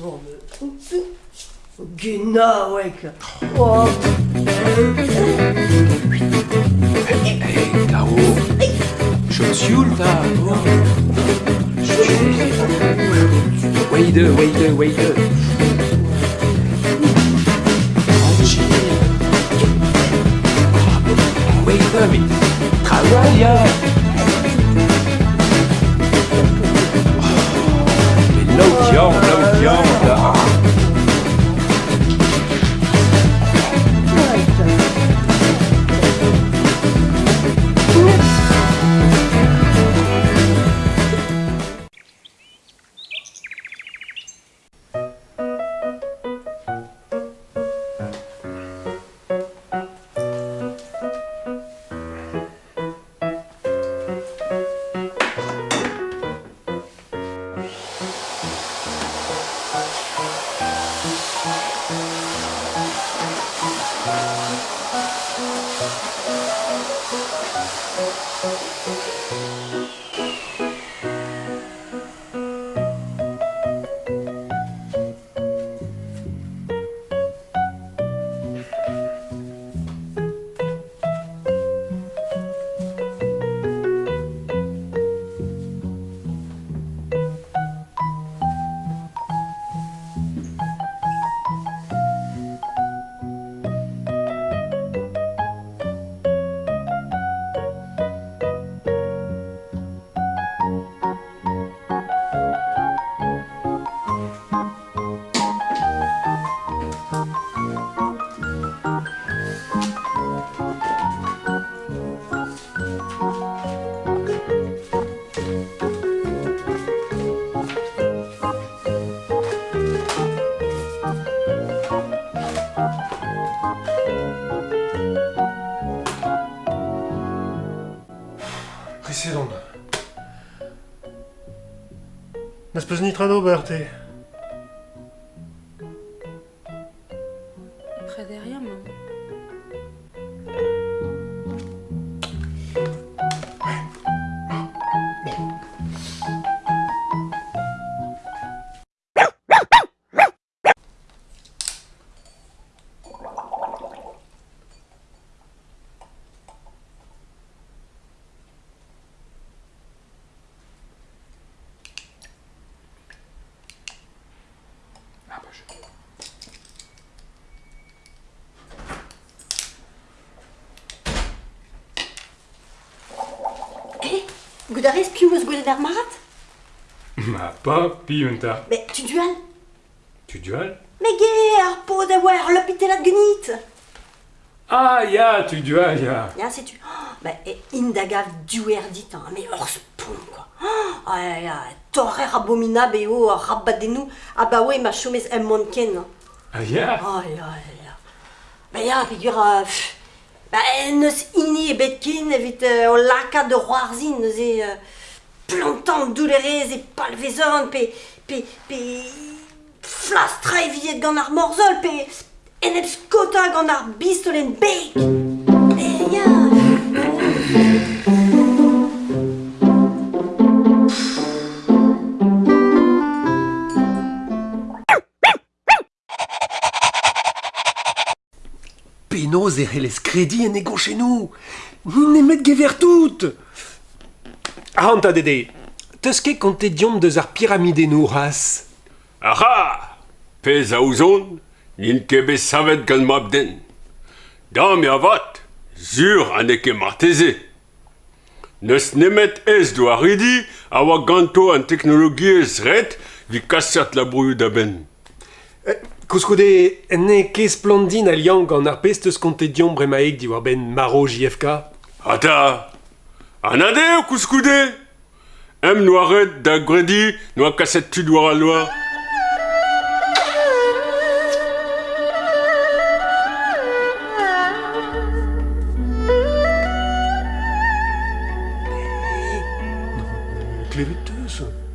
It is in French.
Oh, mais... Gena, weck. Oh. Hey, tioule, là Wait, wait, wait Wait, Nas nitrado, Berté. Près derrière, maman. Ah bah je... Eh, Goudarez pious gwelet ar marat Ma pas piunta. Mais tu dual Tu dual Mais ge, ar po da war l'hôpitalat gunit Ah, ya, tu dual, ya. Ya, sais-tu oh, Bah, indagav duer dit, hein, mais hors spon, quoi. Ah, torrer abominable et oh, rabadenou, ah bah ouais, ma chomez em monken. Ah, ya. Oh, ya, ya. Bah, ya, figure, euh, bah, neus ini e betkin, evit euh, o laka de roarzin, neus e euh, plantant doulerez e palvezon, pe, pe, pe, flastra eviet gant ar morzol, pe, enep skota gant ar bistolen bek. Eh, ya, Penaos e c'hellez kredi en ego chez nous. Ni nemet gever tout. Ah, anta dede. Teus ket kontet diomp deus ar pyramide nou ras. Aha Pez a ouzon, n'in ket bet savet gant mab den. Dam ya vat, sur an eke marteze. Neus nemet ez do a ridi a oa ganto an teknologi ez ret vi kasert la brouillou da ben. Koskode, ne kez plandin al yank an ar pest eus kontet dion bremaeg di war ben maro JFK Ata An ade o kouskoude Em noiret da gredi noa kaset tu war al noa Klevet